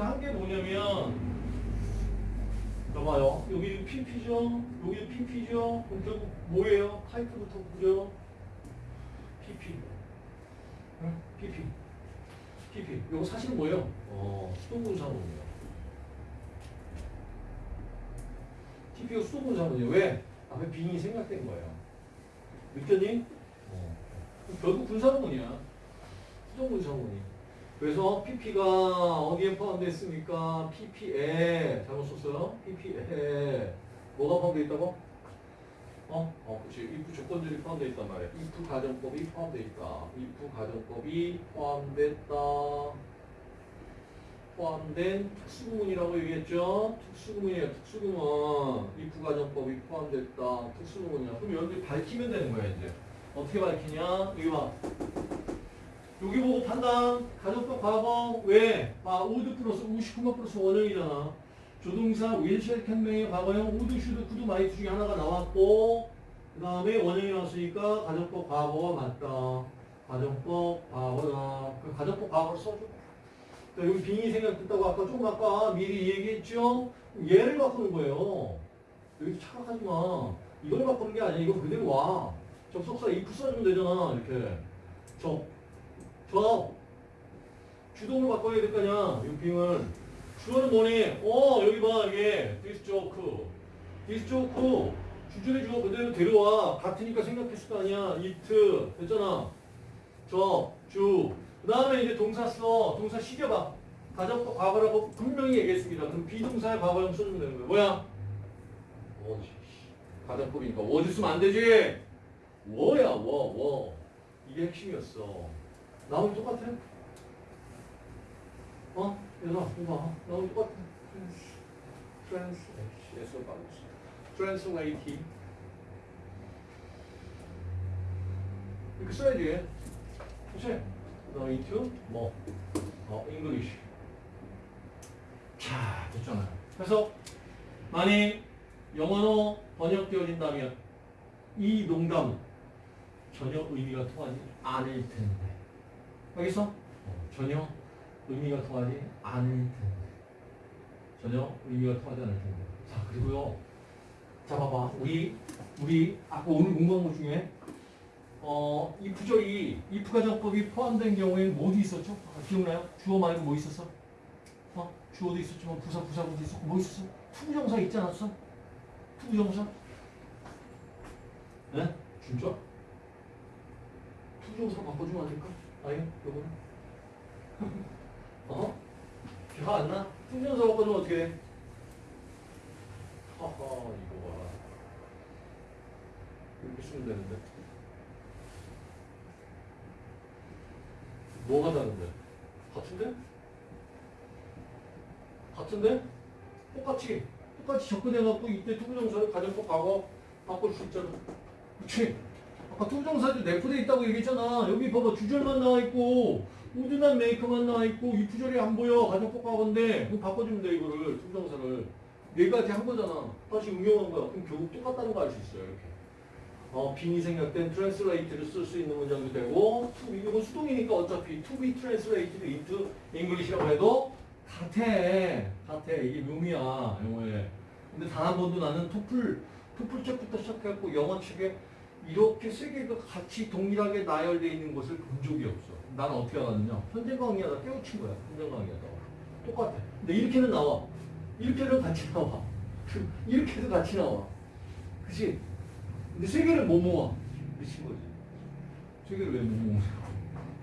한 게 뭐냐면 봐봐요. 여기 PP죠. 여기 PP죠. 그럼 결국 뭐예요? 타이프부터 그려. PP. 응? PP. PP. 이거 사실은 뭐예요? 어, 수동분사문이에요. TP가 수동분사문이에요. 왜? 앞에 빙이 생략된 거예요. 느꼈니? 어. 결국 분사문이야. 수동분사문이. 그래서 PP가 어디에 포함되어 있습니까? PP에 잘못 썼어요. PP에 뭐가 포함되어 있다고? 어? 어, 그렇지. if 조건들이 포함되어 있단 말이야. if 가정법이 포함되어 있다. if 가정법이 포함됐다. 포함된 특수구문이라고 얘기했죠. 특수구문이에요. 특수구문. if 가정법이 포함됐다. 특수구문이야. 그럼 여러분들이 밝히면 되는 거야 이제. 어떻게 밝히냐? 여기 봐. 여기 보고 판단. 가정법 과거 왜? 아 would 플러스 우시쿠마 플러스 원형이잖아. 조동사 윌쉘 캔메의 과거형 would, should, could, might 중에 하나가 나왔고 그 다음에 원형이 나왔으니까 가정법 과거가 맞다. 가정법 과거다. 그 가정법 과거를 써줘. 자, 여기 빙이 생각됐다고 아까 조금 아까 미리 얘기했죠? 얘를 바꾸는 거예요. 여기 착각하지 마. 이걸 바꾸는 게 아니야. 이거 그대로 와. 접속사 if 써주면 되잖아. 이렇게. 저. 저. 주동을 바꿔야 될거 아니야. 이 빙을. 주어는 뭐니? 어, 여기 봐. 이게. this joke. 주절의 주어 그대로 데려와. 같으니까 생각했을 거 아니야. it. 됐잖아. 저, 주. 그 다음에 이제 동사 써. 동사 시켜봐. 가정법 과거라고 분명히 얘기했습니다. 그럼 비동사의 과거형 써주면 되는 거야. 뭐야? was지. 가정법이니까 was지 쓰면 안 되지. 워야, 워, 워. 이게 핵심이었어. 나오면 똑같아. 어? 얘들아, 이거 봐. 나오면 똑같아. trans, 에서 빠졌어. translating. 이렇게 써야지. 그치? 너 into 뭐? 어, English. 자, 됐잖아요. 그래서 만약 영어로 번역되어진다면 이 농담은 전혀 의미가 통하지 않을 텐데. 알겠어? 어, 전혀 의미가 통하지 않을 텐데. 전혀 의미가 통하지 않을 텐데. 자, 그리고요. 자, 봐봐. 우리, 우리, 아까 오늘 공부한 것 중에 어, 이 부절이 if 가정법이 포함된 경우에는 뭐도 있었죠? 아, 기억나요? 주어 말고 뭐 있었어? 어? 주어도 있었지만 부사, 부사구도 있었고 뭐 있었어? 투부정사 있지 않았어? 투부정사? 네? 진짜? 투부정사 바꿔주면 안 될까? 아니, 요거는? 어? 기억 안 나? 투부정사 바꿔주면 어떻게 돼? 하하, 이거 봐. 이렇게 쓰면 되는데. 뭐가 다른데? 같은데? 같은데? 똑같이 똑같이 접근해갖고 이때 투부정사를 가정법 과거 바꿀 수 있잖아 그치? 아까 투부정사도 내포돼 있다고 얘기했잖아. 여기 봐봐 주절만 나와있고 would not make a만 나와있고 이 부절이 안 보여. 가정법 과거인데. 그럼 바꿔주면 돼 이거를 투부정사를. 네 가지 한 거잖아. 다시 응용한 거야. 그럼 결국 똑같다는 거 알 수 있어요 이렇게. 어, 빙이 생략된 translate를 쓸 수 있는 문장도 되고 to 이건 수동이니까 어차피 to be translated into English라고 해도 같아 같아 이게 묘미야 영어에. 근데 단 한 번도 나는 토플 토플 책부터 시작해갖고 영어 책에 이렇게 세 개가 같이 동일하게 나열되어 있는 것을 본 적이 없어 나는 어떻게 알았느냐 강의하다 깨우친 거야 강의하다 똑같아 근데 이렇게는 나와 이렇게는 같이 나와 이렇게도 같이 나와 그치? 근데 세 개를 못 모아. 미친 거지. 세 개를 왜 못 모으냐.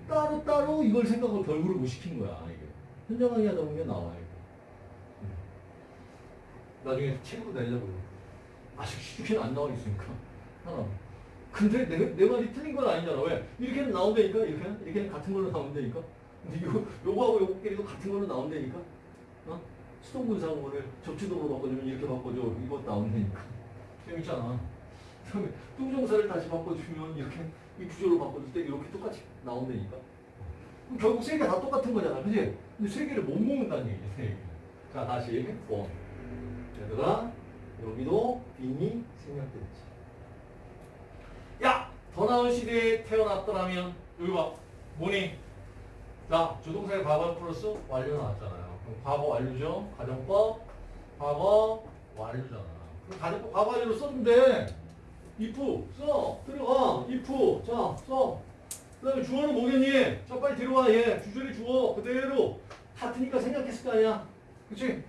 따로 따로 이걸 생각을 결부를 못 시킨 거야 이게. 현장하기 하다 보면 나와 이거. 나중에 책으로 내려고. 아직 이렇게는 안 나와 있으니까 하나. 근데 내, 내 말이 틀린 건 아니잖아. 왜? 이렇게는 나온다니까 이렇게는 이렇게는 같은 걸로 나온다니까. 근데 이거 요거하고 요거끼리도 같은 걸로 나온다니까. 어? 수동분사구문을 접주동으로 바꿔주면 이렇게 바꿔줘. 이거 나온다니까. 재밌잖아. 그다음에 뚱정사를 다시 바꿔주면 이렇게 이 구조로 바꿔줄 때 이렇게 똑같이 나온다니까. 그럼 결국 세 개 다 똑같은 거잖아, 그지? 근데 세 개를 못 모은다는 얘기야, 세 개. 자, 다시 원. 얘들아, 여기도 빈이 생략됐지. 야, 더 나은 시대에 태어났더라면 여기 봐, 뭐니? 자, 조동사의 과거 플러스 완료 나왔잖아요. 그럼 과거 완료죠. 가정법 과거 완료잖아. 그럼 가정법 과거 완료로 돼. if 써 들어가 if 자 써. 그다음에 주어는 뭐겠니? 자 빨리 들어와 얘 주절이 주어 그대로 같으니까 생각했을 거 아니야. 그치?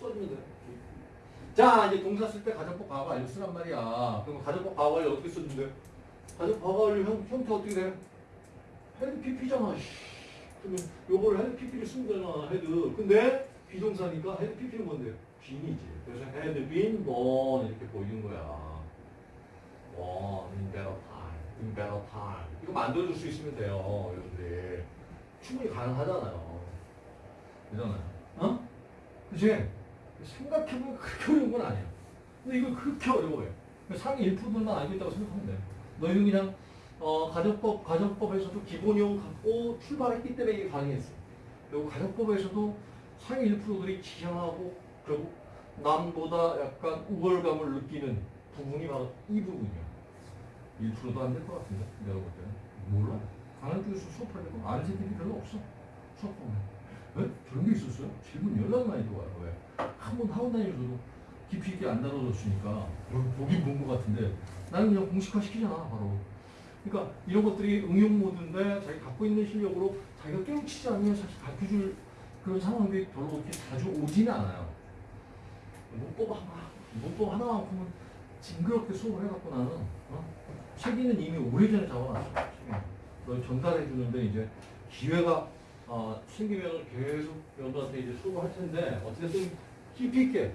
써주면 돼. 자 이제 동사 쓸 때 가정법 과거 완료 쓰란 말이야. 그럼 가정법 과거 완료 어떻게 써준대? 가정법 과거 완료 형, 형태 어떻게 돼? had PP잖아. 그러면 요거를 had PP를 쓰면 되잖아. had. 근데 be동사니까 had PP는 뭔데? been이지. 그래서 had been, born 이렇게 보이는 거야. 원, in better time. 이거 만들어줄 수 있으면 돼요, 여러분들. 충분히 가능하잖아요. 되잖아요. 어? 그치? 생각해보면 그렇게 어려운 건 아니야. 근데 이거 그렇게 어려워요. 상위 1%만 알고 있다고 생각하면 돼. 너희는 그냥 어, 가정법, 가정법에서도 기본형 갖고 출발했기 때문에 이게 가능했어. 그리고 가정법에서도 상위 1%들이 지향하고 결국 남보다 약간 우월감을 느끼는 부분이 바로 이 부분이야. 1%도 안 될 것 같은데, 내가 볼 때는. 몰라. 강한 쪽에서 수업할 때도 아는 새끼들이 별로 없어. 수업 보면. 왜? 저런 게 있었어요? 질문 연락 많이 들어와요. 왜? 한번 하고 다니면서도 깊이 있게 안 다뤄줬으니까 어, 보긴 본것 같은데 나는 그냥 공식화 시키잖아, 바로. 그러니까 이런 것들이 응용 모드인데 자기 갖고 있는 실력으로 자기가 깨우치지 않으면 사실 가르쳐줄 그런 상황들이 별로 그렇게 자주 오지는 않아요. 문법 하나, 문법 하나만큼은 징그럽게 수업을 해갖고 나는 어? 책임은 이미 오래전에 잡아놨어. 너 전달해 주는데 이제 기회가 어, 생기면 계속 여러분한테 이제 수업을 할 텐데 어쨌든 깊이 있게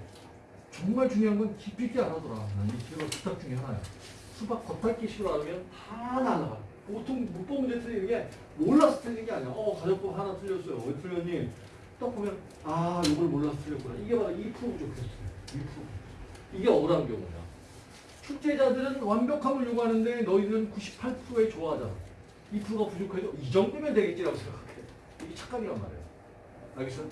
정말 중요한 건 깊이 있게 안 하더라. 난이 기회가 부탁 중에 하나야. 수박 겉핥기식으로 하면 다 날아가. 보통 문법 문제 틀리는 게 몰라서 틀린 게 아니야. 어, 가정법 하나 틀렸어요. 왜 틀렸니? 딱 보면 아, 이걸 몰라서 틀렸구나. 이게 바로 2% 부족했어요. 2%. 이게 억울한 경우야. 출제자들은 완벽함을 요구하는데 너희들은 98%에 좋아하잖아. 2%가 부족해도 이 정도면 되겠지라고 생각해. 이게 착각이란 말이야. 알겠어?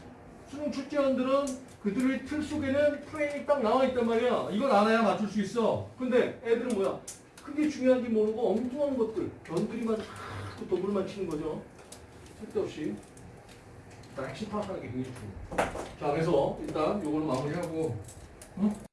수능 출제원들은 그들의 틀 속에는 프레임이 딱 나와 있단 말이야. 이걸 알아야 맞출 수 있어. 근데 애들은 뭐야? 그게 중요한지 모르고 엉뚱한 것들, 변두리만 자꾸 도불만 치는 거죠. 쓸데없이. 일단 핵심 파악하는 게 굉장히 중요해. 자, 그래서 일단 요거는 마무리하고, 응?